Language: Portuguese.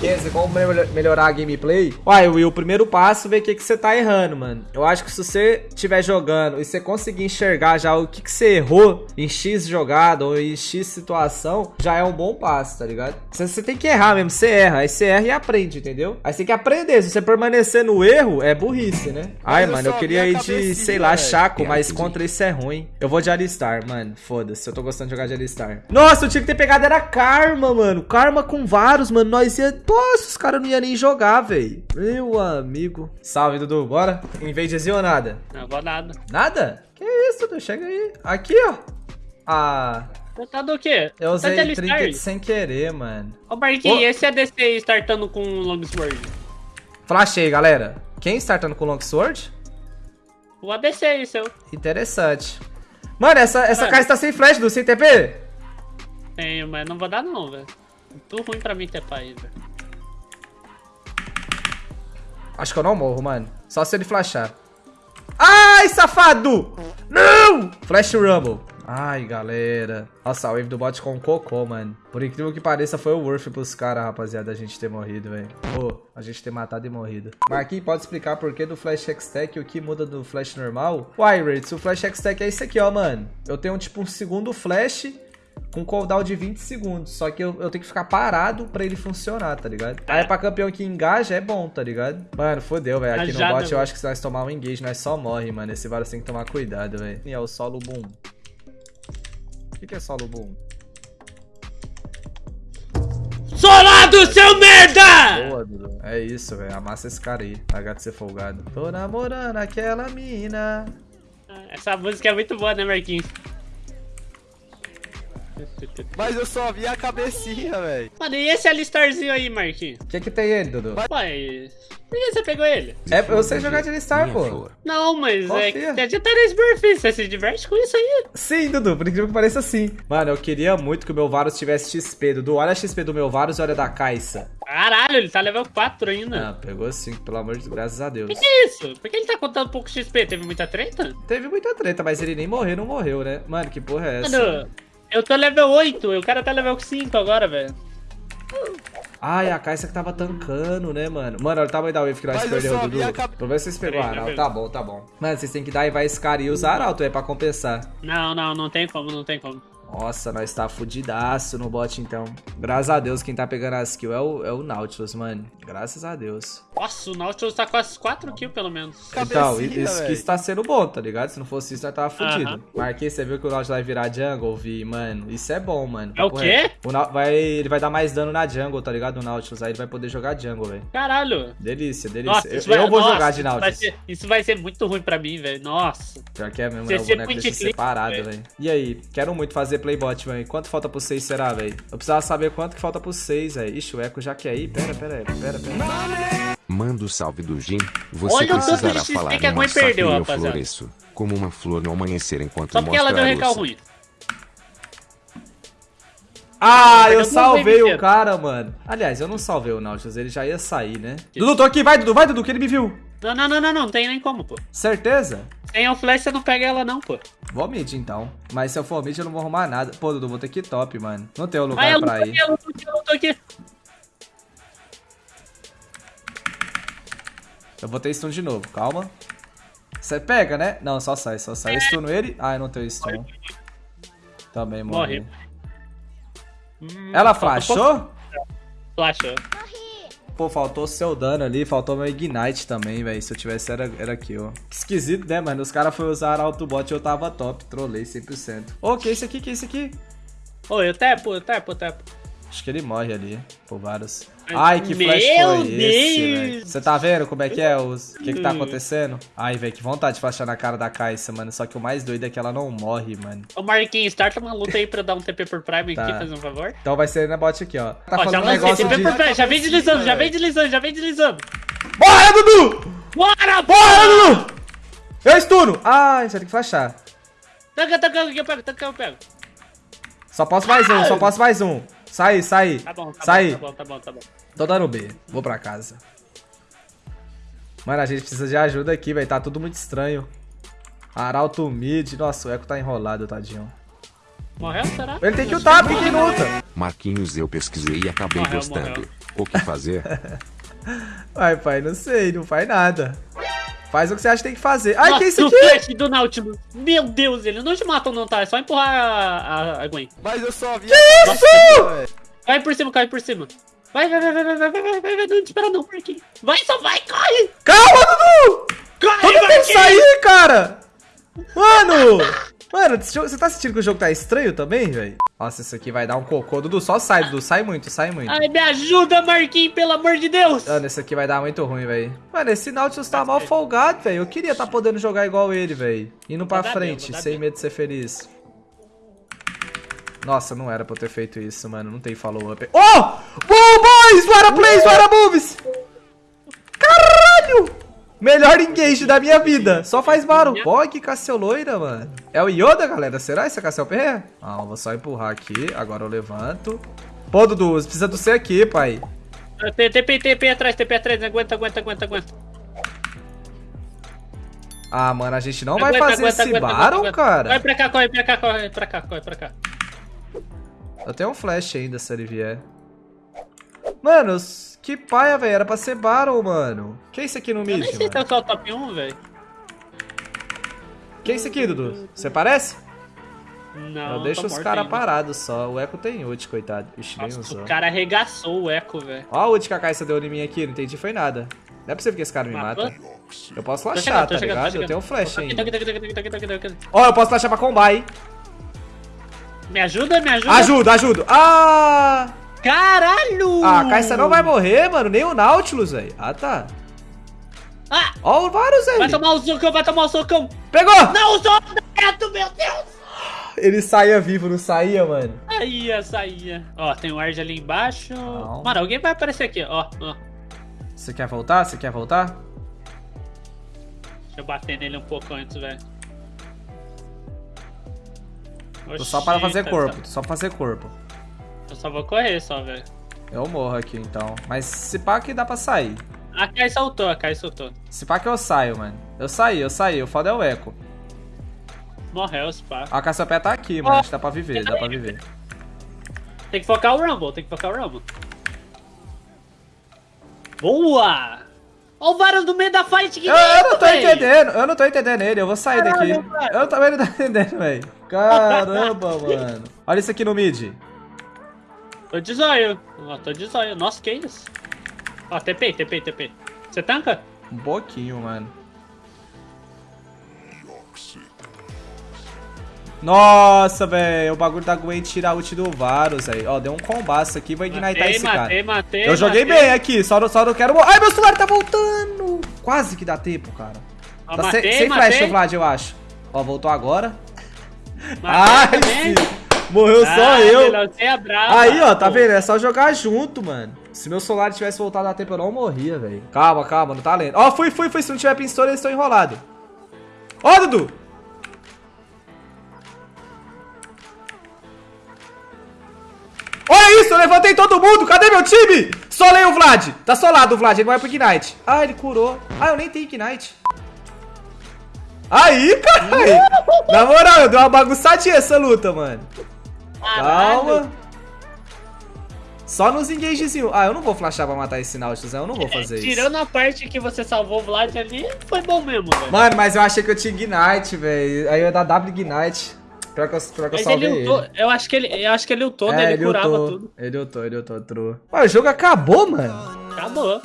Kenzie, como melhorar a gameplay? Uai, Will, o primeiro passo é ver o que, que você tá errando, mano. Eu acho que se você estiver jogando e você conseguir enxergar já o que, que você errou em X jogada ou em X situação, já é um bom passo, tá ligado? Você, tem que errar mesmo, você erra. Aí você erra e aprende, entendeu? Aí você tem que aprender. Se você permanecer no erro, é burrice, né? Ai, mas mano, eu queria ir de, sei lá, Chaco, mas contra isso é ruim. Eu vou de Alistar, mano. Foda-se, eu tô gostando de jogar de Alistar. Nossa, eu tinha que ter pegado era Karma, mano. Karma com vários, mano. Nós ia... Nossa, os caras não iam nem jogar, velho. Meu amigo. Salve, Dudu. Bora? Em vez de ou nada? Não vou nada. Nada? Que isso, Dudu? Chega aí. Aqui, ó. Ah... Tá do quê? Eu usei tá trinket sem querer, mano. Ô, Marquinhos, oh. esse ADC é startando com Longsword? Flashei, galera. Quem startando com Longsword? O ADC aí, seu. Interessante. Mano, essa, essa caixa tá sem flash do sem TP? Tenho, mas não vou dar não, velho. Muito ruim pra mim ter aí, velho. Acho que eu não morro, mano. Só se ele flashar. Ai, safado! Não! Flash Rumble. Ai, galera. Nossa, a wave do bot com cocô, mano. Por incrível que pareça, foi o worth pros caras, rapaziada, a gente ter morrido, velho. Pô, a gente ter matado e morrido. Marquinhos, pode explicar por que do Flash X-Tech o que muda do Flash normal? Uai, Rates, o Flash X-Tech é isso aqui, ó, mano. Eu tenho, tipo, um segundo Flash com cooldown de 20 segundos. Só que eu, eu tenho que ficar parado pra ele funcionar, tá ligado? Aí pra campeão que engaja é bom, tá ligado? Mano, fodeu, velho. Aqui no bot eu acho que se nós tomar um engage, nós só morre, mano. Esse Varus tem que tomar cuidado, velho. E é o solo boom. O que, que é solo boom? Solado, seu merda! Boa, Dudu. É isso, velho. Amassa esse cara aí. Ser folgado. Tô namorando aquela mina. Essa música é muito boa, né, Marquinhos? Mas eu só vi a cabecinha, velho. Mano, e esse alistarzinho aí, Marquinhos? O que que tem ele, Dudu? Mas... Por que você pegou ele? É pra você jogar de alistar, pô. Não, mas Confia. é que já tá nesse perfil. Você se diverte com isso aí. Sim, Dudu. Por incrível que pareça, sim. Mano, eu queria muito que o meu Varus tivesse XP. Dudu, olha a XP do meu Varus e olha da Caixa. Caralho, ele tá level 4 ainda. Ah, pegou sim, pelo amor de Deus, graças a Deus. Que que é isso? Por que ele tá contando pouco XP? Teve muita treta? Teve muita treta, mas ele nem morreu, não morreu, né? Mano, que porra é essa? Mano, eu tô level 8, o cara tá level 5 agora, velho. Ai, a Caixa que tava tancando, né, mano? Mano, olha o tamanho da wave que nós perdeu, Dudu. Pra ver se vocês pegou a Arauto. Tá bom, tá bom. Mano, vocês têm que dar e vai esse cara e usar Arauto, é pra compensar. Não, não, não tem como, não tem como. Nossa, nós tá fudidaço no bot, então. Graças a Deus, quem tá pegando as kills é o, é o Nautilus, mano. Graças a Deus. Nossa, o Nautilus tá com as 4 kills, pelo menos. Então, isso que está sendo bom, tá ligado? Se não fosse isso, nós tava fudido. Uh -huh. Marquei, você viu que o Nautilus vai virar jungle, Vi? Mano, isso é bom, mano. É o quê? O vai, ele vai dar mais dano na jungle, tá ligado? O Nautilus, aí ele vai poder jogar jungle, velho. Caralho. Delícia, delícia. Nossa, eu, vai, eu, vou nossa, jogar de Nautilus. Isso vai, ser, isso vai ser muito ruim pra mim, velho. Nossa. Já que é mesmo, né? O boneco deixa separado, velho. E aí? Quero muito fazer playbot, velho. Quanto falta pro 6 será, velho? Eu precisava saber quanto que falta pro 6, velho. Ixi, o Echo já quer ir. Pera, pera, pera, pera. Manda o salve do Jim. Você Olha precisará falar que a mãe perdeu, eu floresço, como uma flor no amanhecer enquanto Só porque ela deu recal ruim. Ah, eu salvei o cara, mano. Aliás, eu não salvei o Nautilus, ele já ia sair, né? Dudu, tô aqui, vai, Dudu, vai, Dudu, que ele me viu. Não, não, não, não, não, tem nem como, pô. Certeza? Sem o flash, você não pega ela, não, pô. Vou mid, então. Mas se eu for mid, eu não vou arrumar nada. Pô, Dudu, vou ter que ir top, mano. Não tem um lugar ah, pra ir. Aqui, eu luto aqui, eu luto aqui. Eu vou ter stun de novo, calma. Você pega, né? Não, só sai, só sai. Eu stuno ele. Ah, eu não tenho stun. Também morri. Hum, ela flashou? Flashou. Pô, faltou seu dano ali, faltou meu Ignite também, velho. Se eu tivesse, era, era ó. Que esquisito, né, mano? Os caras foram usar autobot e eu tava top. Trolei 100%. Ô, oh, que é isso aqui? Que é isso aqui? Ô, oh, eu tepo, eu tepo, eu tepo. Acho que ele morre ali, por vários. Ai, que flash Meu foi esse, velho? Você tá vendo como é que é? O que que tá acontecendo? Ai, velho, que vontade de flashar na cara da Caixa, mano. Só que o mais doido é que ela não morre, mano. Ô, Marquinhos, starta uma luta aí pra dar um TP por Prime tá. aqui, fazer um favor. Então vai ser na bot aqui, ó. Tá ó, falando um negócio TP de... por Prime, já vem deslizando, já vem deslizando, já vem deslizando. Bora, Dudu! Bora, bora, Dudu! Eu estuno! Ai, você tem que flashar. Tanca, tanca, eu pego, tanca, eu pego. Só posso mais um, só posso mais um. Sai, sai. Tá bom, tá sai. bom, tá bom, tá bom, tá bom. Tô dando B. Vou pra casa. Mano, a gente precisa de ajuda aqui, velho. Tá tudo muito estranho. Arauto mid. Nossa, o Eco tá enrolado, tadinho. Morreu, será? Ele tem que ultar, porque que luta? Marquinhos, eu pesquisei e acabei morreu, gostando. Morreu. O que fazer? Ai, pai, não sei, não faz nada. Faz o que você acha que tem que fazer. Ai, Nossa, que é isso aqui? o flash do Nautilus. Meu Deus, ele não te matam não, tá? É só empurrar a, a, a Gwen. Mas eu só vi Que a isso? cabecinha, Cai por cima, cai por cima. Vai, vai, vai, vai, vai, vai, vai, vai, vai, vai, não te espera não, Marquinhos. Vai, só vai, corre! Calma, Dudu! Corre, que Marquinhos! sair, cara? Mano! Mano, você tá sentindo que o jogo tá estranho também, velho? Nossa, isso aqui vai dar um cocô. Dudu, só sai, Dudu. Sai muito, sai muito. Ai, me ajuda, Marquinhos, pelo amor de Deus! Mano, esse aqui vai dar muito ruim, velho. Mano, esse Nautilus tá mal folgado, velho. Eu queria tá podendo jogar igual ele, velho. Indo pra frente, bem, sem bem. medo de ser feliz. Nossa, não era pra eu ter feito isso, mano. Não tem follow-up. Oh! Boom, boys! What a plays, what a moves! Caralho! Melhor engage da minha vida. Só faz barulho. Ó, que Cassio loira, mano. É o Yoda, galera? Será esse é Cassiopeia? Ah, eu vou só empurrar aqui. Agora eu levanto. Pô, Dudu, precisa do C aqui, pai. TP, TP atrás, TP atrás, aguenta, aguenta, aguenta, aguenta. Ah, mano, a gente não vai Aguenta, fazer aguenta, esse aguenta, Baron, cara? Corre pra cá, corre pra cá, corre pra cá, corre pra cá. Eu tenho um flash ainda, se ele vier. Mano, que paia, velho. Era pra ser Baron, mano. Que é isso aqui no Eu mid, nem sei se é mano? só o top 1, velho. Que é isso aqui, Dudu? Você parece? Não, eu deixo tô os caras parados só. O Echo tem ult, coitado. Ixi, nem Nossa, usou. o cara arregaçou o eco, velho. Ó a ult que a Kaisa deu em mim aqui. Não entendi, foi nada. Não é possível que esse cara me mata. Eu posso flashar, tá chegando, ligado? Eu tenho um flash ainda. Ó, eu posso flashar pra combar, hein? Me ajuda, me ajuda. Ajuda, ajuda. Ah! Caralho! Ah, a Kaisa não vai morrer, mano. Nem o Nautilus, velho. Ah, tá. Ah, Ó o Varus aí. vai tomar o socão, vai tomar o socão. Pegou! Não, o socão meu Deus! Ele saía vivo, não saía, mano? Saía, saía. Ó, tem o Arge ali embaixo. Não. Mano, alguém vai aparecer aqui, ó. ó. Você quer voltar? Você quer voltar? Deixa eu bater nele um pouco antes, velho. Tô só para fazer Oxi, corpo, tô só pra fazer corpo. Eu só vou correr, só, velho. Eu morro aqui, então. Mas se pá que dá pra sair. A Kai soltou, a Kai soltou. Se pá que eu saio, mano. Eu saí, eu saí. O foda é o eco. Morreu, se pá. A Cassiopeia tá aqui, mano. Dá pra viver, dá pra viver. Tem que focar o Rumble, tem que focar o Rumble. Boa! Ó o Varus no meio da fight, que Eu, eu não tô véi? entendendo, eu não tô entendendo ele. Eu vou sair daqui. Cara. Eu também não tô entendendo, velho. Caramba, mano. Olha isso aqui no mid. Tô de zóio. Tô de zóio. Nossa, que isso? Ó, TP, TP, TP. Você tanca? Um pouquinho, mano. Nossa, velho. O bagulho da Gwen tira a ult do Varus, velho. Ó, deu um combaço aqui. Vou ignitar Matei, esse matei, cara. matei, Eu joguei matei. bem aqui, só não, só não quero. Ai, meu celular tá voltando! Quase que dá tempo, cara. Ó, Tá matei, sem, sem matei. flash, Vlad, eu acho. Ó, voltou agora. Matei Ai, também. sim. Morreu só Ah, eu. Ser a brava, Aí, ó, tá pô. vendo? É só jogar junto, mano. Se meu celular tivesse voltado a tempo, eu não morria, velho. Calma, calma, não tá lendo. Ó, fui, fui, fui. Se não tiver pistola, eles estão enrolados. Ó, Dudu! Olha isso, eu levantei todo mundo. Cadê meu time? Solei o Vlad. Tá solado o Vlad, ele vai pro Ignite. Ah, ele curou. Ah, eu nem tenho Ignite. Aí, caralho. Na moral, eu dei uma bagunçadinha essa luta, mano. Caralho. Calma. Só nos engagezinhos. Ah, eu não vou flashar pra matar esse Nautilus, né? eu não vou fazer isso. Tirando a parte que você salvou o Vlad ali, foi bom mesmo, velho. Mano, mas eu achei que eu tinha Ignite, velho. Aí eu ia dar W Ignite. Pior que eu, pior que eu Mas salvei ele ele. eu acho que ele, eu acho que ele ultou, né? É, Ele curava tudo. Ele ultou, ele ultou, true. Mas o jogo acabou, mano. Acabou.